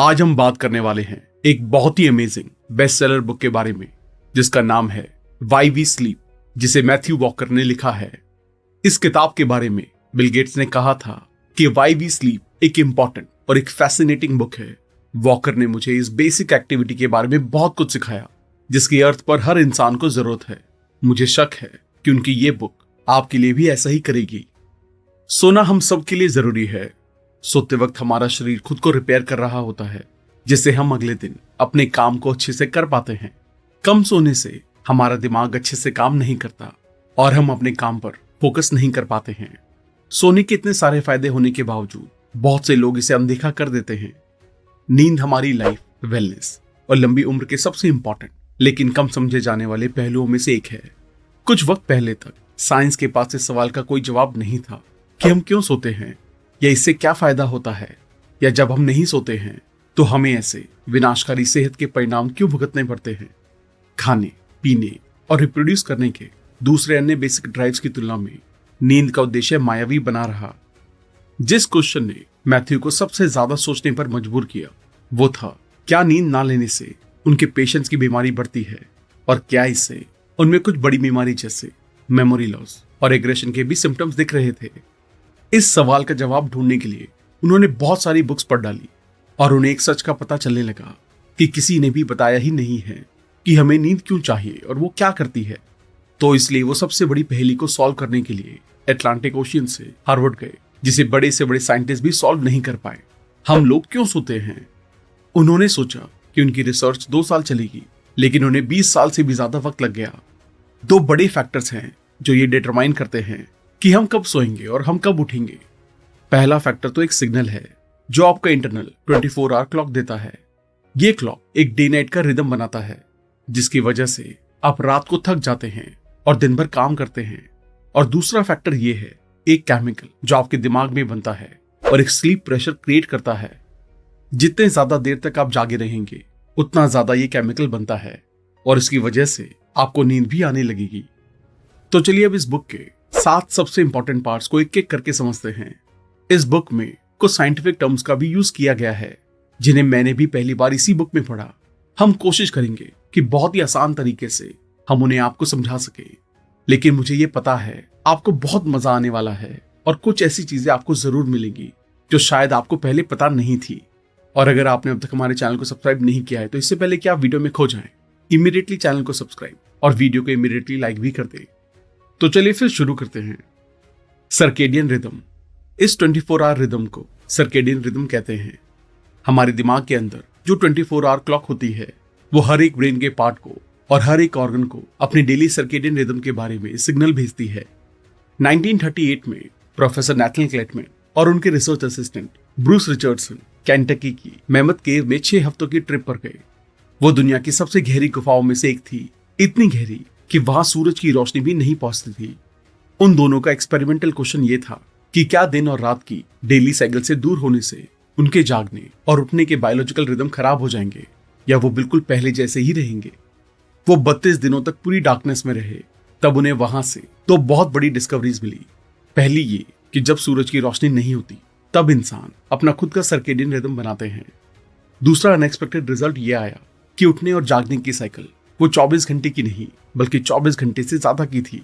आज हम बात करने वाले हैं एक बहुत ही अमेजिंग बेस्ट सेलर बुक के बारे में, जिसका नाम है वाई वी स्लीप जिसे मैथ्यू वॉकर ने लिखा है। इस किताब के बारे में बिल गेट्स ने कहा था कि वाई वी स्लीप एक इंपॉर्टेंट और एक फैसिनेटिंग बुक है। वॉकर ने मुझे इस बेसिक एक्टिविटी के बारे में बहुत कुछ सिखाया, जिसके अर्थ पर हर इंसान को ज़रूरत है। मुझे शक है कि उनकी ये बुक आपके लिए भी ऐसा ही करेगी। सोना हम सबके लिए ज़रूरी है सोते वक्त हमारा शरीर खुद को रिपेयर कर रहा होता है, जिससे हम अगले दिन अपने काम को अच्छे से कर पाते हैं। कम सोने से हमारा दिमाग अच्छे से काम नहीं करता और हम अपने काम पर फोकस नहीं कर पाते हैं। सोने के इतने सारे फ़ायदे होने के बावजूद बहुत से लोग इसे अनदेखा कर देते हैं। नींद हमारी लाइफ वेलनेस और लंबी उम्र के सबसे इंपॉर्टेंट लेकिन कम समझे जाने वाले पहलुओं में से एक है। कुछ वक्त पहले तक साइंस के पास इस सवाल का कोई जवाब नहीं था कि हम क्यों सोते हैं। या इससे क्या फ़ायदा होता है? या जब हम नहीं सोते हैं तो हमें ऐसे विनाशकारी सेहत के परिणाम क्यों भुगतने पड़ते हैं? खाने, पीने और रिप्रोड्यूस करने के दूसरे अन्य बेसिक ड्राइव्स की तुलना में नींद का उद्देश्य मायावी बना रहा। जिस क्वेश्चन ने मैथ्यू को सबसे ज़्यादा सोचने पर मजबूर किया, वो था, क्या नींद ना लेने से उनके पेशेंट्स की बीमारी बढ़ती है? और क्या इससे उनमें कुछ बड़ी बीमारी जैसे मेमोरी लॉस और एग्रेशन के भी सिम्टम्स दिख रहे थे? इस सवाल का जवाब ढूँढने के लिए उन्होंने बहुत सारी बुक्स पढ़ डाली और उन्हें एक सच का पता चलने लगा कि किसी ने भी बताया ही नहीं है कि हमें नींद क्यों चाहिए और वो क्या करती है। तो इसलिए वो सबसे बड़ी पहेली को सॉल्व करने के लिए एटलांटिक ओशियन से हार्वर्ड गए, जिसे बड़े से बड़े साइंटिस्ट भी सॉल्व नहीं कर पाए। हम लोग क्यों सोते हैं? उन्होंने सोचा कि उनकी रिसर्च दो साल चलेगी, लेकिन उन्हें बीस साल से भी ज़्यादा वक्त लग गया। दो बड़े फैक्टर्स हैं जो ये डिटरमाइन करते हैं। कि हम कब सोएँगे और हम कब उठेंगे। पहला फैक्टर तो एक सिग्नल है, जो आपका इंटरनल 24 फोर आवर क्लॉक देता है। ये क्लॉक एक डे नाइट का रिदम बनाता है, जिसकी वजह से आप रात को थक जाते हैं और दिन भर काम करते हैं। और दूसरा फैक्टर ये है, एक केमिकल जो आपके दिमाग में बनता है और एक स्लीप प्रेशर क्रिएट करता है। जितने ज़्यादा देर तक आप जागे रहेंगे, उतना ज़्यादा ये केमिकल बनता है और इसकी वजह से आपको नींद भी आने लगेगी। तो चलिए अब इस बुक के सात सबसे इंपॉर्टेंट पार्ट्स को एक एक करके समझते हैं। इस बुक में कुछ साइंटिफिक टर्म्स का भी यूज़ किया गया है, जिन्हें मैंने भी पहली बार इसी बुक में पढ़ा। हम कोशिश करेंगे कि बहुत ही आसान तरीके से हम उन्हें आपको समझा सके। लेकिन मुझे ये पता है, आपको बहुत मज़ा आने वाला है और कुछ ऐसी चीज़ें आपको ज़रूर मिलेंगी, जो शायद आपको पहले पता नहीं थी। और अगर आपने अब तक हमारे चैनल को सब्सक्राइब नहीं किया है तो इससे पहले कि आप वीडियो में खो जाएँ इमीडिएटली चैनल को सब्सक्राइब और वीडियो को इमीडिएटली लाइक भी कर दें। तो चलिए फिर शुरू करते हैं। Circadian rhythm. इस 24 फोर आवर रिदम को सर्केडियन रिदम कहते हैं। हमारे दिमाग के अंदर जो 24 फोर आवर क्लॉक होती है, वो हर एक ब्रेन के पार्ट को और हर एक ऑर्गन को अपनी डेली सर्केडियन रिदम के बारे में सिग्नल भेजती है। 1938 में प्रोफेसर नेथल क्लेटमैन और उनके research assistant Bruce Richardson Kentucky की मेहमत केव में छह हफ्तों की ट्रिप पर गए। वो दुनिया की सबसे गहरी गुफाओं में से एक थी। इतनी गहरी कि वहाँ सूरज की रोशनी भी नहीं पहुँचती थी। उन दोनों का एक्सपेरिमेंटल क्वेश्चन ये था कि क्या दिन और रात की डेली साइकिल से दूर होने से उनके जागने और उठने के बायोलॉजिकल रिदम खराब हो जाएँगे या वो बिल्कुल पहले जैसे ही रहेंगे? वो बत्तीस दिनों तक पूरी डार्कनेस में रहे, तब उन्हें वहाँ से तो बहुत बड़ी डिस्कवरीज मिली। पहली ये कि जब सूरज की रोशनी नहीं होती, तब इंसान अपना खुद का सर्केडियन रिदम बनाते हैं। दूसरा अनएक्सपेक्टेड रिज़ल्ट ये आया कि उठने और जागने की साइकिल वो 24 घंटे की नहीं, बल्कि 24 घंटे से ज़्यादा की थी।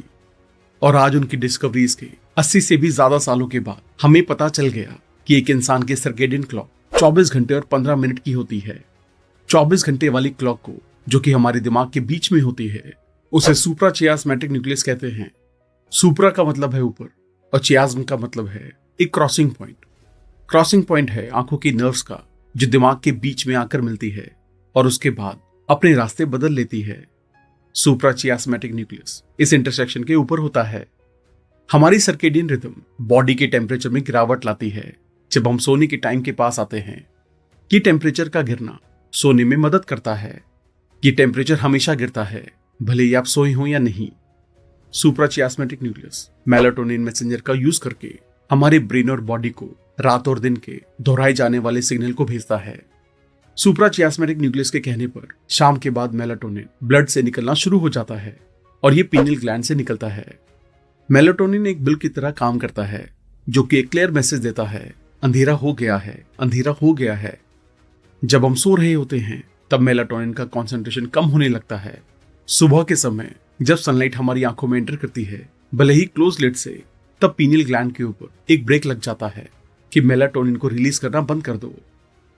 और आज उनकी डिस्कवरीज के 80 से भी ज़्यादा सालों के बाद हमें पता चल गया कि एक इंसान के सर्केडियन क्लॉक 24 घंटे और 15 मिनट की होती है। 24 घंटे वाली क्लॉक को, जो कि हमारे दिमाग के बीच में होती है, उसे सुप्रा चियास्मेटिक न्यूक्लियस कहते हैं। सुप्रा का मतलब है ऊपर और चियाज्म का मतलब है एक क्रॉसिंग पॉइंट क्रॉसिंग पॉइंट है आँखों की नर्व्स का, जो दिमाग के बीच में आकर मिलती है, और उसके बाद अपने रास्ते बदल लेती है। सुप्राचियास्मेटिक न्यूक्लियस इस इंटरसेक्शन के ऊपर होता है। हमारी सर्केडियन रिदम बॉडी के टेम्परेचर में गिरावट लाती है, जब हम सोने के टाइम के पास आते हैं ये टेम्परेचर का गिरना सोने में मदद करता है ये टेम्परेचर हमेशा गिरता है, भले ही आप सोए हो या नहीं। सुप्राचियास्मेटिक न्यूक्लियस मेलाटोनिन मैसेंजर का यूज़ करके हमारे ब्रेन और बॉडी को रात और दिन के दोहराए जाने वाले सिग्नल को भेजता है। सुप्राचियास्मेटिक न्यूक्लियस के कहने पर शाम के बाद मेलाटोनिन ब्लड से निकलना शुरू हो जाता है और ये पीनल ग्लैंड से निकलता है। मेलाटोनिन एक बिल की तरह काम करता है, जो कि एक क्लियर मैसेज देता है, अंधेरा हो गया है, अंधेरा हो गया है। जब हम सो रहे होते हैं, तब मेलाटोनिन का कॉन्सेंट्रेशन कम होने लगता है। सुबह के समय, जब सनलाइट हमारी आँखों में एंटर करती है, भले ही क्लोज लेट से, तब पीनियल ग्लैंड के ऊपर एक ब्रेक लग जाता है कि मेलाटोनिन को रिलीज़ करना बंद कर दो।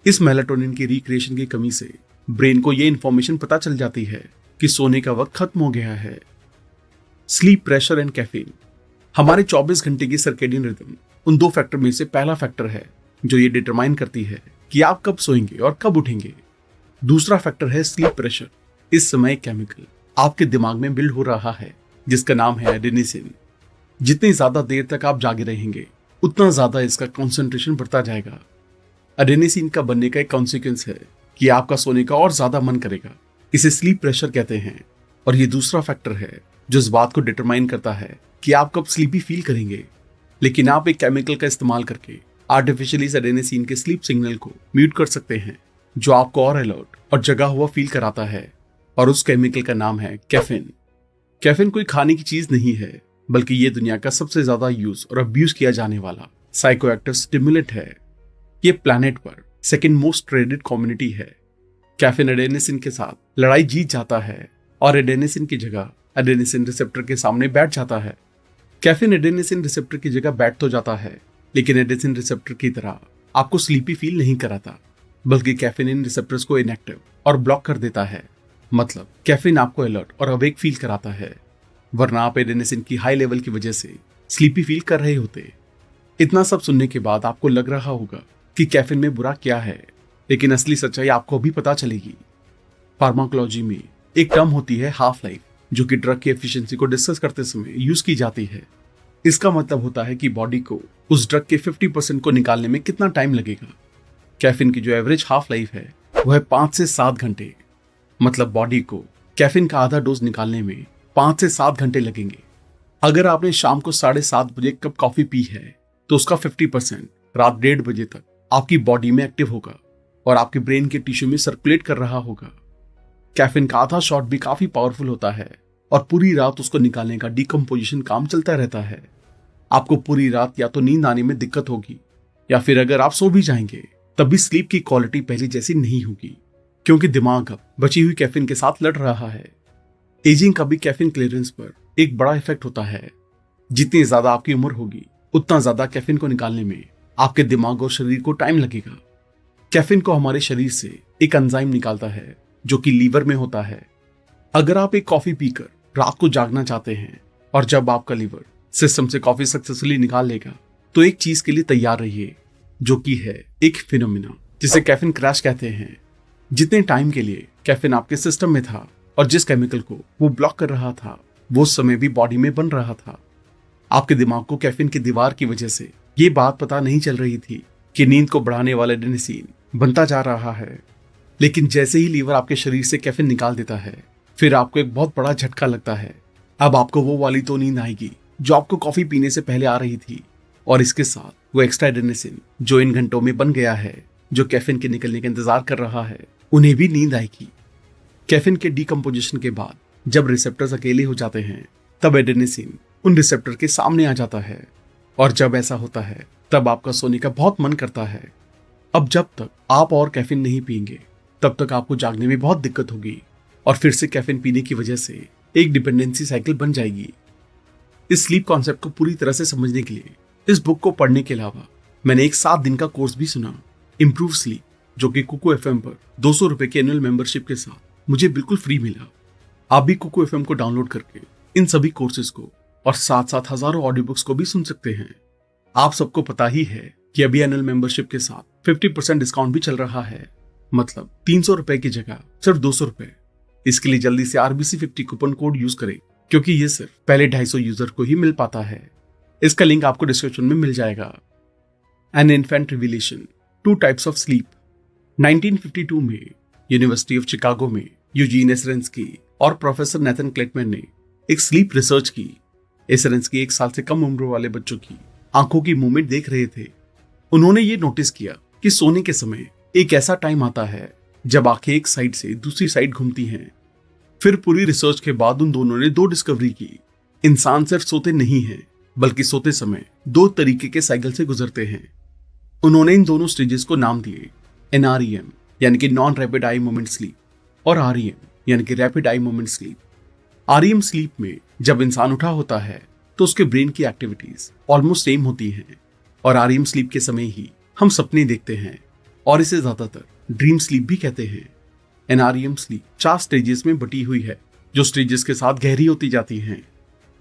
इस मेलाटोनिन की रिक्रिएशन की कमी से ब्रेन को यह इंफॉर्मेशन पता चल जाती है कि सोने का वक्त खत्म हो गया है। स्लीप प्रेशर एंड कैफीन हमारे 24 घंटे की सर्केडियन रिदम उन दो फैक्टर में से पहला फैक्टर है जो ये डिटरमाइन करती है कि आप कब सोएँगे और कब उठेंगे। दूसरा फैक्टर है स्लीप प्रेशर इस समय केमिकल आपके दिमाग में बिल्ड हो रहा है, जिसका नाम है एडेनिसिन जितनी ज़्यादा देर तक आप जागे रहेंगे, उतना ज़्यादा इसका कॉन्सेंट्रेशन बढ़ता जाएगा। एडेनिसिन का बनने का एक कॉन्सिक्वेंस है कि आपका सोने का और ज़्यादा मन करेगा। इसे स्लीप प्रेशर कहते हैं। और ये दूसरा फैक्टर है जो इस बात को डिटरमाइन करता है कि आप कब स्लीपी फील करेंगे। लेकिन आप एक केमिकल का इस्तेमाल करके आर्टिफिशियली एडेनिसिन के स्लीप सिग्नल को म्यूट कर सकते हैं, जो आपको और अलर्ट और जगा हुआ फील कराता है। और उस केमिकल का नाम है कैफिन कैफिन कोई खाने की चीज़ नहीं है, बल्कि ये दुनिया का सबसे ज़्यादा यूज़ और अब्यूज किया जाने वाला साइकोएक्टिव स्टिमुलेट है। ये प्लैनेट पर सेकेंड मोस्ट ट्रेडेड कम्युनिटी है। कैफिन एडेनिसिन के साथ लड़ाई जीत जाता है और एडेनिसिन की जगह एडेनिसिन रिसेप्टर के सामने बैठ जाता है। कैफिन एडेनिसिन रिसेप्टर की जगह बैठ तो जाता है, लेकिन एडेसिन रिसेप्टर की तरह आपको स्लीपी फील नहीं कराता, बल्कि कैफिन इन रिसेप्टर्स को इनएक्टिव और ब्लॉक कर देता है। मतलब कैफिन आपको अलर्ट और अवेक फील कराता है, वरना आप एडेनिसिन की हाई लेवल की वजह से स्लीपी फील कर रहे होते। इतना सब सुनने के बाद आपको लग रहा होगा कि कैफिन में बुरा क्या है, लेकिन असली सच्चाई आपको अभी पता चलेगी। फार्माकोलॉजी में एक टर्म होती है हाफ़ लाइफ जो कि ड्रग की एफिशिएंसी को डिस्कस करते समय यूज़ की जाती है। इसका मतलब होता है कि बॉडी को उस ड्रग के 50 परसेंट को निकालने में कितना टाइम लगेगा। कैफिन की जो एवरेज हाफ़ लाइफ है वह है पाँच से सात घंटे। मतलब बॉडी को कैफिन का आधा डोज निकालने में पाँच से सात घंटे लगेंगे। अगर आपने शाम को साढ़े सात बजे कप कॉफ़ी पी है तो उसका फिफ्टी परसेंट रात डेढ़ बजे तक आपकी बॉडी में एक्टिव होगा और आपके ब्रेन के टिश्यू में सर्कुलेट कर रहा होगा। कैफिन का आधा शॉट भी काफ़ी पावरफुल होता है और पूरी रात उसको निकालने का डिकम्पोजिशन काम चलता रहता है। आपको पूरी रात या तो नींद आने में दिक्कत होगी या फिर अगर आप सो भी जाएँगे, तब भी स्लीप की क्वालिटी पहले जैसी नहीं होगी, क्योंकि दिमाग अब बची हुई कैफिन के साथ लड़ रहा है। एजिंग का भी कैफिन क्लियरेंस पर एक बड़ा इफ़ेक्ट होता है। जितनी ज़्यादा आपकी उम्र होगी, उतना ज़्यादा कैफिन को निकालने में आपके दिमाग और शरीर को टाइम लगेगा। कैफिन को हमारे शरीर से एक अंजाइम निकालता है, जो कि लीवर में होता है। अगर आप एक कॉफ़ी पीकर रात को जागना चाहते हैं और जब आपका लीवर सिस्टम से कॉफ़ी सक्सेसफुली निकाल लेगा तो एक चीज़ के लिए तैयार रहिए, जो कि है एक फिनोमिना जिसे कैफिन क्रैश कहते हैं। जितने टाइम के लिए कैफिन आपके सिस्टम में था और जिस केमिकल को वो ब्लॉक कर रहा था, वो समय भी बॉडी में बन रहा था। आपके दिमाग को कैफिन की दीवार की वजह से ये बात पता नहीं चल रही थी कि नींद को बढ़ाने वाला डेनिसिन बनता जा रहा है। लेकिन जैसे ही लीवर आपके शरीर से कैफिन निकाल देता है, फिर आपको एक बहुत बड़ा झटका लगता है। अब आपको वो वाली तो नींद आएगी जो आपको कॉफ़ी पीने से पहले आ रही थी। और इसके साथ वो एक्स्ट्रा एडेनिसिन जो इन घंटों में बन गया है, जो कैफिन के निकलने का इंतज़ार कर रहा है, उन्हें भी नींद आएगी। कैफिन के डिकम्पोजिशन के बाद जब रिसेप्टर्स अकेले हो जाते हैं, तब एडेनिसिन उन रिसेप्टर के सामने आ जाता है। और जब ऐसा होता है, तब आपका सोने का बहुत मन करता है। अब जब तक आप और कैफिन नहीं पियेंगे, तब तक आपको जागने में बहुत दिक्कत होगी और फिर से कैफिन पीने की वजह से एक डिपेंडेंसी साइकिल बन जाएगी। इस स्लीप कॉन्सेप्ट को पूरी तरह से समझने के लिए, इस बुक को पढ़ने के अलावा मैंने एक सात दिन का कोर्स भी सुना इम्प्रूव स्लीप जो कि कुको एफ़ पर दो सौ रुपए की एनुअल मेंबरशिप के साथ मुझे बिल्कुल फ्री मिला। आप भी कुको एफ़ को डाउनलोड करके इन सभी कोर्सेज को और साथ साथ हज़ारों ऑडियो बुक्स को भी सुन सकते हैं। आप सबको पता ही है कि अभी एनुअल मेंबरशिप के साथ 50% डिस्काउंट भी चल रहा है। मतलब तीन सौ रुपए की जगह सिर्फ़ दो सौ रुपए। इसके लिए जल्दी से RBC fifty coupon code use करें, क्योंकि ये सिर्फ़ पहले 250 यूज़र को ही मिल पाता है। इसका लिंक आपको डिस्क्रिप्शन में मिल जाएगा। An infant revelation two types of sleep 1952 में यूनिवर्सिटी ऑफ़ चिकागो में यूजीन एसरेंस की और प्रोफेसर नेथन क्लेटमैन ने एक स्लीप रिसर्च की। की एक साल से कम उम्र वाले बच्चों की आँखों की मूवमेंट देख रहे थे। उन्होंने ये नोटिस किया कि सोने के समय एक ऐसा टाइम आता है जब आँखें एक साइड से दूसरी साइड घूमती हैं। फिर पूरी रिसर्च के बाद उन दोनों ने दो डिस्कवरी की। इंसान सिर्फ़ सोते नहीं है, बल्कि सोते समय दो तरीके के साइकिल से गुजरते हैं। उन्होंने इन दोनों स्टेजेस को नाम दिए एनआरईएम यानी कि non rapid eye movement sleep और आरईएम यानी कि rapid eye movement sleep R sleep में जब इंसान उठा होता है तो उसके ब्रेन की एक्टिविटीज़ ऑलमोस्ट सेम होती हैं। और आर स्लीप के समय ही हम सपने देखते हैं, और इसे ज़्यादातर ड्रीम स्लीप भी कहते हैं। एन एनआरईएम स्लीप चार स्टेजेस में बटी हुई है, जो स्टेजेस के साथ गहरी होती जाती हैं।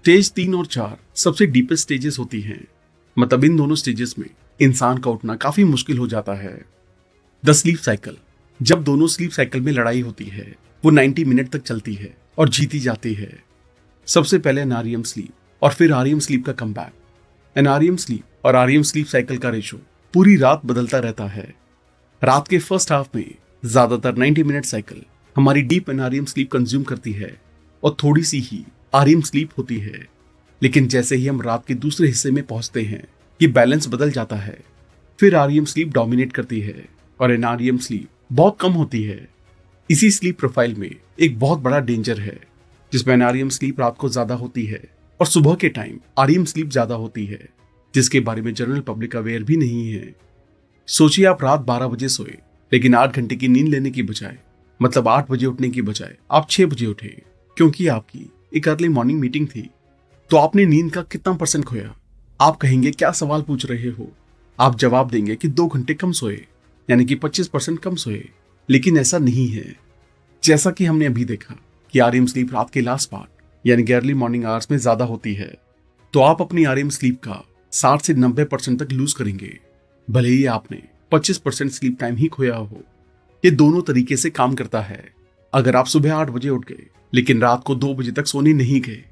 स्टेज तीन और चार सबसे डीपेस्ट स्टेजेस होती हैं। मतलब इन दोनों स्टेजेस में इंसान का उठना काफ़ी मुश्किल हो जाता है। द स्लीप साइकिल जब दोनों स्लीप साइकिल में लड़ाई होती है, वो 90 मिनट तक चलती है। और जीती जाती है। सबसे पहले एनआरईएम स्लीप और फिर आरईएम स्लीप का कम बैक एनआरईएम स्लीप और आरईएम स्लीप साइकिल का रेशो पूरी रात बदलता रहता है। रात के फ़र्स्ट हाफ़ में ज़्यादातर 90 मिनट साइकिल हमारी डीप एनआरईएम स्लीप कंज्यूम करती है और थोड़ी सी ही आरईएम स्लीप होती है। लेकिन जैसे ही हम रात के दूसरे हिस्से में पहुँचते हैं, ये बैलेंस बदल जाता है। फिर आरियम स्लीप डोमिनेट करती है और एनआरईएम स्लीप बहुत कम होती है। इसी स्लीप प्रोफ़ाइल में एक बहुत बड़ा डेंजर है, जिसमें एनआरईएम स्लीप रात को ज़्यादा होती है और सुबह के टाइम आरईएम स्लीप ज़्यादा होती है, जिसके बारे में जनरल पब्लिक अवेयर भी नहीं है। सोचिए आप रात बारह बजे सोए, लेकिन आठ घंटे की नींद लेने की बजाय मतलब आठ बजे उठने की बजाय आप छह बजे उठे, क्योंकि आपकी एक अर्ली मॉर्निंग मीटिंग थी। तो आपने नींद का कितना परसेंट खोया? आप कहेंगे, क्या सवाल पूछ रहे हो? आप जवाब देंगे कि दो घंटे कम सोए, यानी कि पच्चीस परसेंट कम सोए। लेकिन ऐसा नहीं है। जैसा कि हमने अभी देखा कि आर स्लीप रात के लास्ट पार्ट यानी कि अर्ली मॉर्निंग आवर्स में ज़्यादा होती है तो आप अपनी आर स्लीप का साठ से नब्बे परसेंट तक लूज करेंगे। भले ही आपने पच्चीस परसेंट स्लीप टाइम ही खोया हो। ये दोनों तरीके से काम करता है। अगर आप सुबह आठ बजे उठ गए, लेकिन रात को दो बजे तक सोने नहीं गए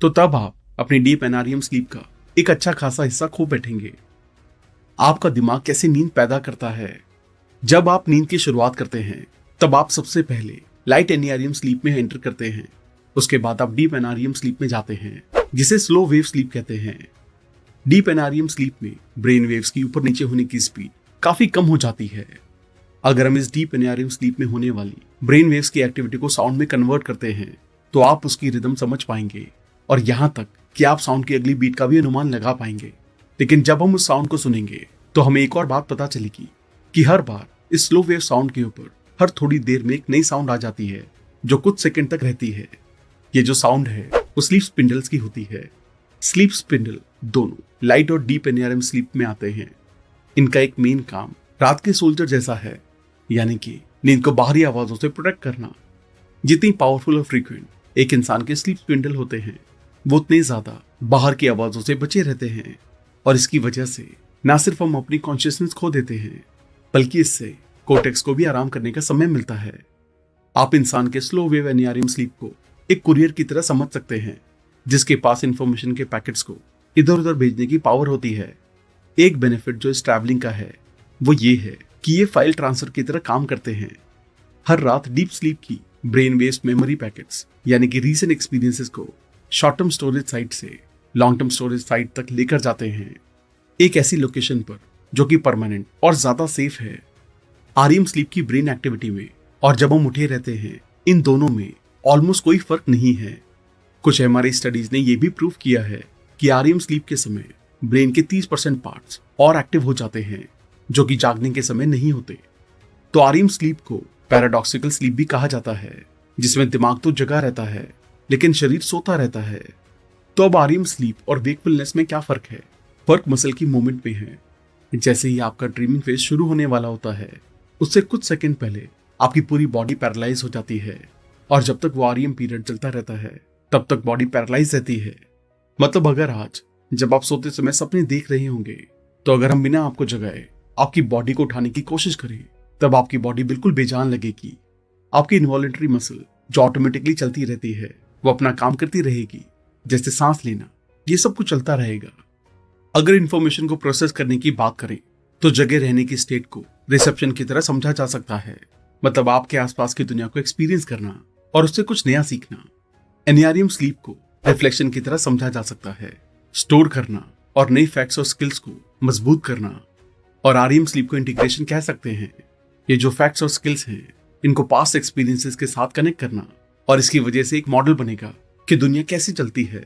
तो तब आप अपनी डीप एनारियम स्लीप का एक अच्छा खासा हिस्सा खो बैठेंगे। आपका दिमाग कैसे नींद पैदा करता है? जब आप नींद की शुरुआत करते हैं, तब आप सबसे पहले लाइट एनियारियम स्लीप में एंटर करते हैं। उसके बाद आप डीप एनारियम स्लीप में जाते हैं, जिसे स्लो वेव स्लीप कहते हैं। डीप एनारियम स्लीप में ब्रेन वेव्स की ऊपर नीचे होने की स्पीड काफ़ी कम हो जाती है। अगर हम इस डीप एनारियम स्लीप में होने वाली ब्रेन वेव्स की एक्टिविटी को साउंड में कन्वर्ट करते हैं तो आप उसकी रिदम समझ पाएँगे और यहाँ तक कि आप साउंड की अगली बीट का भी अनुमान लगा पाएँगे। लेकिन जब हम उस साउंड को सुनेंगे तो हमें एक और बात पता चलेगी कि हर बार इस स्लो वेव साउंड के ऊपर हर थोड़ी देर में एक नई साउंड आ जाती है, जो कुछ सेकंड तक रहती है। ये जो साउंड है, वो स्लीप स्पिंडल्स की होती है। स्लीप स्पिंडल दोनों लाइट और डीप एनआरएम स्लीप में आते हैं। इनका एक मेन काम रात के सोल्जर जैसा है, यानी कि नींद को बाहरी आवाजों से प्रोटेक्ट करना। जितनी पावरफुल और फ्रीक्वेंट एक इंसान के स्लीप स्पिंडल होते हैं, वो उतने ज़्यादा बाहर की आवाजों से बचे रहते हैं। और इसकी वजह से ना सिर्फ़ हम अपनी कॉन्शियसनेस खो देते हैं बल्कि इससे कोटेक्स को भी आराम करने का समय मिलता है। आप इंसान के स्लो वेव एनियारियम स्लीप को एक कुरियर की तरह समझ सकते हैं, जिसके पास इंफॉर्मेशन के पैकेट्स को इधर उधर भेजने की पावर होती है। एक बेनिफिट जो इस ट्रैवलिंग का है, वो ये है कि ये फ़ाइल ट्रांसफ़र की तरह काम करते हैं। हर रात डीप स्लीप की ब्रेन वेस्ट मेमोरी पैकेट्स यानी कि रीसेंट एक्सपीरियंसेस को शॉर्ट टर्म स्टोरेज साइट से लॉन्ग टर्म स्टोरेज साइट तक लेकर जाते हैं। एक ऐसी लोकेशन पर जो कि परमानेंट और ज़्यादा सेफ़ है। आरईएम स्लीप की ब्रेन एक्टिविटी में और जब हम उठे रहते हैं, इन दोनों में ऑलमोस्ट कोई फ़र्क नहीं है। कुछ हमारी स्टडीज़ ने यह भी प्रूव किया है कि आरईएम स्लीप के समय ब्रेन के 30 परसेंट पार्ट और एक्टिव हो जाते हैं, जो कि जागने के समय नहीं होते। तो आरईएम स्लीप को पैराडॉक्सिकल स्लीप भी कहा जाता है, जिसमें दिमाग तो जगा रहता है, लेकिन शरीर सोता रहता है। तो अब आरईएम स्लीप और वेकफुलनेस में क्या फ़र्क है? फ़र्क मसल की मूवमेंट में है। जैसे ही आपका ड्रीमिंग फ़ेज़ शुरू होने वाला होता है, उससे कुछ सेकंड पहले आपकी पूरी बॉडी पैरालाइज हो जाती है। और जब तक वो आरईएम पीरियड चलता रहता है, तब तक बॉडी पैरालाइज रहती है। मतलब अगर आज, जब आप सोते समय सपने देख रहे होंगे तो अगर हम बिना आपको जगाए आपकी बॉडी को उठाने की कोशिश करें, तब आपकी बॉडी बिल्कुल बेजान लगेगी। आपकी इन्वॉलेंट्री मसल जो ऑटोमेटिकली चलती रहती है, वो अपना काम करती रहेगी, जैसे सांस लेना, ये सब कुछ चलता रहेगा। अगर इन्फॉर्मेशन को प्रोसेस करने की बात करें तो जगह रहने की स्टेट को रिसेप्शन की तरह समझा जा सकता है। मतलब आपके आसपास की दुनिया को एक्सपीरियंस करना और उससे कुछ नया सीखना। एनियारियम स्लीप को रिफ्लेक्शन की तरह समझा जा सकता है। स्टोर करना और नई फैक्ट्स और स्किल्स को मज़बूत करना। और आरईएम स्लीप को इंटीग्रेशन कह सकते हैं। ये जो फैक्ट्स और स्किल्स हैं, इनको पास्ट एक्सपीरियंसेस के साथ कनेक्ट करना और इसकी वजह से एक मॉडल बनेगा कि दुनिया कैसे चलती है।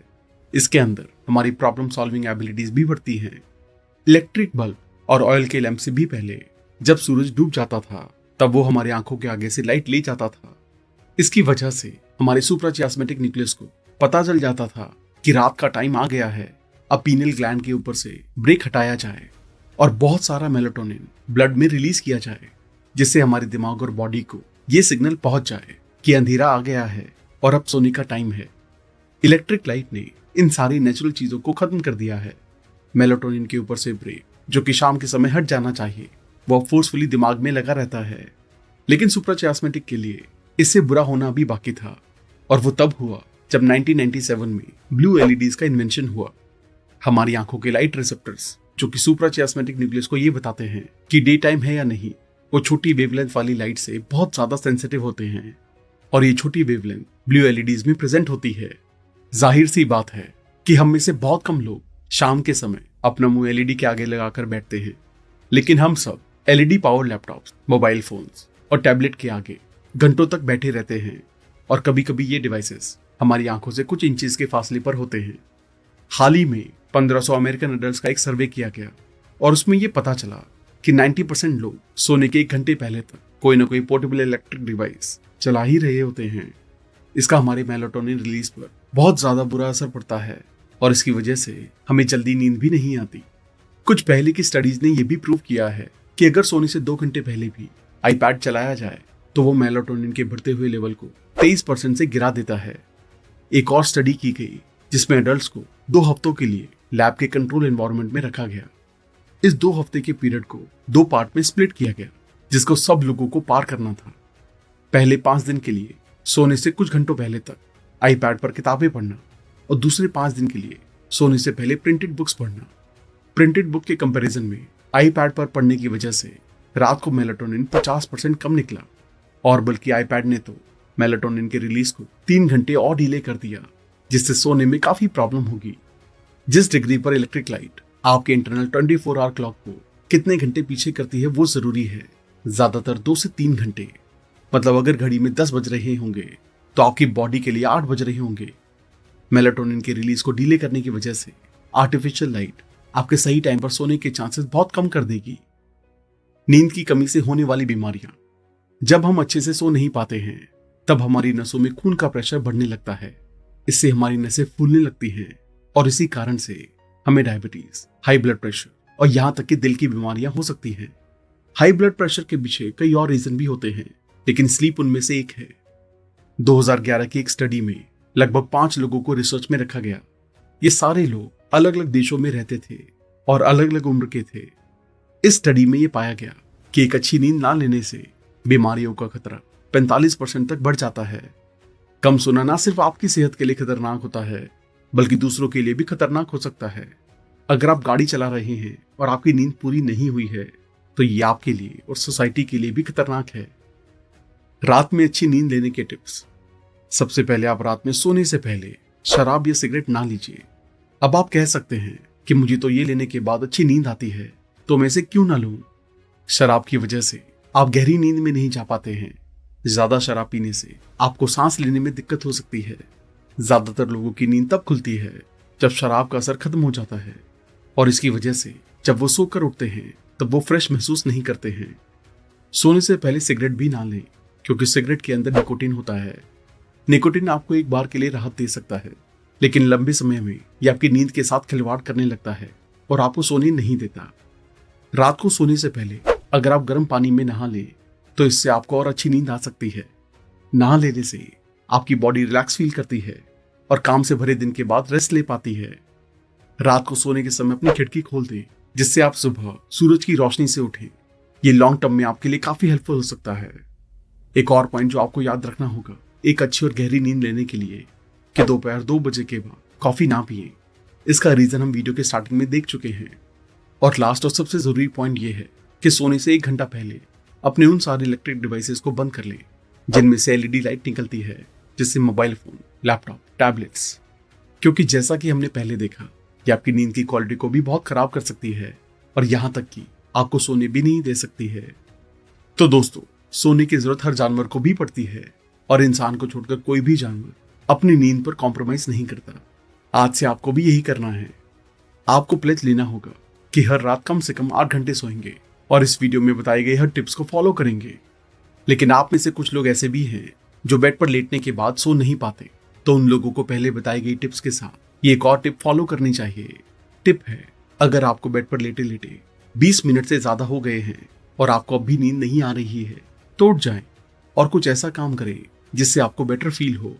इसके अंदर हमारी प्रॉब्लम सॉल्विंग एबिलिटीज भी बढ़ती हैं। इलेक्ट्रिक बल्ब और ऑयल के लैंप से भी पहले, जब सूरज डूब जाता था, तब वो हमारी आँखों के आगे से लाइट ले जाता था। इसकी वजह से हमारे सुप्राचियास्मेटिक न्यूक्लियस को पता चल जाता था कि रात का टाइम आ गया है, अब पीनल ग्लैंड के ऊपर से ब्रेक हटाया जाए और बहुत सारा मेलेटोनिन ब्लड में रिलीज़ किया जाए, जिससे हमारे दिमाग और बॉडी को ये सिग्नल पहुँच जाए कि अंधेरा आ गया है और अब सोने का टाइम है। इलेक्ट्रिक लाइट ने इन सारी नेचुरल चीज़ों को खत्म कर दिया है। मेलेटोनिन के ऊपर से ब्रेक, जो कि शाम के समय हट जाना चाहिए वह फोर्सफुली दिमाग में लगा रहता है। लेकिन सुप्राचियास्मेटिक के लिए इससे बुरा होना अभी बाकी था, और वो तब हुआ जब 1997 में ब्लू एलईडीज का इन्वेंशन हुआ। हमारी आँखों के लाइट रिसेप्टर्स जो कि सुप्राचियास्मेटिक न्यूक्लियस को ये बताते हैं कि डे टाइम है या नहीं, वो छोटी वेवलेंथ वाली लाइट से बहुत ज़्यादा सेंसिटिव होते हैं। और ये छोटी वेवलेंथ ब्लू एलईडीज में प्रेजेंट होती है। ज़ाहिर सी बात है कि हम में से बहुत कम लोग शाम के समय अपना मुँह एलईडी के आगे लगाकर बैठते हैं। लेकिन हम सब LED power laptops, mobile phones और टैबलेट के आगे घंटों तक बैठे रहते हैं और कभी कभी ये डिवाइसेस हमारी आँखों से कुछ इंचेस के फासले पर होते हैं। हाल ही में 1500 अमेरिकन अडल्ट का एक सर्वे किया गया और उसमें यह पता चला कि 90 परसेंट लोग सोने के एक घंटे पहले तक कोई ना कोई पोर्टेबल इलेक्ट्रिक डिवाइस चला ही रहे होते हैं। इसका हमारे मेलाटोनिन रिलीज़ पर बहुत ज़्यादा बुरा असर पड़ता है और इसकी वजह से हमें जल्दी नींद भी नहीं आती। कुछ पहले की स्टडीज़ ने यह भी प्रूव किया है कि अगर सोने से दो घंटे पहले भी आईपैड चलाया जाए तो वो मेलाटोनिन के बढ़ते हुए लेवल को 23 परसेंट से गिरा देता है। एक और स्टडी की गई, जिसमें अडल्ट को दो हफ्तों के लिए लैब के कंट्रोल एनवायरमेंट में रखा गया। इस दो हफ़्ते के पीरियड को दो पार्ट में स्प्लिट किया गया, जिसको सब लोगों को पार करना था। पहले पाँच दिन के लिए सोने से कुछ घंटों पहले तक आईपैड पर किताबें पढ़ना और दूसरे पाँच दिन के लिए सोने से पहले प्रिंटेड बुक्स पढ़ना। प्रिंटेड बुक के कंपैरिजन में आईपैड पर पढ़ने की वजह से रात को मेलाटोनिन 50 परसेंट कम निकला और बल्कि आईपैड ने तो मेलाटोनिन के रिलीज़ को तीन घंटे और डिले कर दिया, जिससे सोने में काफ़ी प्रॉब्लम होगी। जिस डिग्री पर इलेक्ट्रिक लाइट आपके इंटरनल 24 फोर आवर क्लॉक को कितने घंटे पीछे करती है वो ज़रूरी है, ज़्यादातर दो से तीन घंटे। मतलब अगर घड़ी में दस बज रहे होंगे तो आपकी बॉडी के लिए आठ बज रहे होंगे। मेलाटोनिन के रिलीज़ को डीले करने की वजह से आर्टिफिशियल लाइट आपके सही टाइम पर सोने के चांसेस बहुत कम कर देगी। नींद की कमी से होने वाली बीमारियाँ। जब हम अच्छे से सो नहीं पाते हैं, तब हमारी नसों में खून का प्रेशर बढ़ने लगता है। इससे हमारी नसें फूलने लगती हैं और इसी कारण से हमें डायबिटीज़, हाई ब्लड प्रेशर और यहाँ तक कि दिल की बीमारियाँ हो सकती हैं। हाई ब्लड प्रेशर के पीछे कई और रीजन भी होते हैं, लेकिन स्लीप उनमें से एक है। 2011 की एक स्टडी में लगभग पाँच लोगों को रिसर्च में रखा गया। ये सारे लोग अलग अलग देशों में रहते थे और अलग अलग उम्र के थे। इस स्टडी में यह पाया गया कि एक अच्छी नींद ना लेने से बीमारियों का खतरा 45 परसेंट तक बढ़ जाता है। कम सोना ना सिर्फ़ आपकी सेहत के लिए खतरनाक होता है, बल्कि दूसरों के लिए भी खतरनाक हो सकता है। अगर आप गाड़ी चला रहे हैं और आपकी नींद पूरी नहीं हुई है तो ये आपके लिए और सोसाइटी के लिए भी खतरनाक है। रात में अच्छी नींद लेने के टिप्स। सबसे पहले आप रात में सोने से पहले शराब या सिगरेट ना लीजिए। अब आप कह सकते हैं कि मुझे तो ये लेने के बाद अच्छी नींद आती है तो मैं इसे क्यों ना लूँ? शराब की वजह से आप गहरी नींद में नहीं जा पाते हैं। ज़्यादा शराब पीने से आपको सांस लेने में दिक्कत हो सकती है। ज़्यादातर लोगों की नींद तब खुलती है जब शराब का असर खत्म हो जाता है, और इसकी वजह से जब वो सोकर उठते हैं, तब वो फ्रेश महसूस नहीं करते हैं। सोने से पहले सिगरेट भी ना लें, क्योंकि सिगरेट के अंदर निकोटीन होता है। निकोटीन आपको एक बार के लिए राहत दे सकता है, लेकिन लंबे समय में यह आपकी नींद के साथ खिलवाड़ करने लगता है और आपको सोने नहीं देता। रात को सोने से पहले अगर आप गर्म पानी में नहा लें तो इससे आपको और अच्छी नींद आ सकती है। नहा लेने से आपकी बॉडी रिलैक्स फील करती है और काम से भरे दिन के बाद रेस्ट ले पाती है। रात को सोने के समय अपनी खिड़की खोल दें, जिससे आप सुबह सूरज की रोशनी से उठें। ये लॉन्ग टर्म में आपके लिए काफ़ी हेल्पफुल हो सकता है। एक और पॉइंट जो आपको याद रखना होगा एक अच्छी और गहरी नींद लेने के लिए कि दोपहर दो बजे के बाद कॉफ़ी ना पिए। इसका रीजन हम वीडियो के स्टार्टिंग में देख चुके हैं। और लास्ट और सबसे ज़रूरी पॉइंट ये है कि सोने से एक घंटा पहले अपने उन सारे इलेक्ट्रिक डिवाइसेस को बंद कर लें, जिनमें से एलईडी लाइट निकलती है, जिससे मोबाइल फ़ोन लैपटॉप टैबलेट्स क्योंकि जैसा कि हमने पहले देखा कि आपकी नींद की क्वालिटी को भी बहुत खराब कर सकती है और यहाँ तक कि आपको सोने भी नहीं दे सकती है। तो दोस्तों, सोने की ज़रूरत हर जानवर को भी पड़ती है। और इंसान को छोड़कर कोई भी जानवर अपनी नींद पर कॉम्प्रोमाइज नहीं करता। आज से आपको भी यही करना है। आपको प्लेज लेना होगा कि हर रात कम से कम आठ घंटे सोएँगे और इस वीडियो में बताए गए हर टिप्स को फॉलो करेंगे। लेकिन आप में से कुछ लोग ऐसे भी हैं जो बेड पर लेटने के बाद सो नहीं पाते। तो उन लोगों को पहले बताई गई टिप्स के साथ ये एक और टिप फॉलो करनी चाहिए। टिप है, अगर आपको बेड पर लेटे लेटे 20 मिनट से ज़्यादा हो गए हैं और आपको अब भी नींद नहीं आ रही है तो उठ जाएँ और कुछ ऐसा काम करें जिससे आपको बेटर फील हो।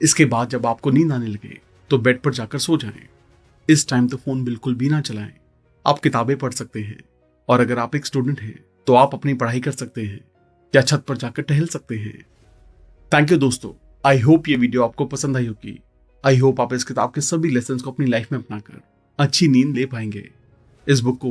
इसके बाद जब आपको नींद आने लगे तो बेड पर जाकर सो जाएँ। इस टाइम तो फ़ोन बिल्कुल भी ना चलाएँ। आप किताबें पढ़ सकते हैं। और अगर आप एक स्टूडेंट हैं तो आप अपनी पढ़ाई कर सकते हैं। या छत पर जाकर टहल सकते हैं। थैंक यू दोस्तों। आई होप ये वीडियो आपको पसंद आई होगी। आई होप आप इस किताब के सभी लेसन को अपनी लाइफ में अपनाकर अच्छी नींद ले पाएँगे। इस बुक को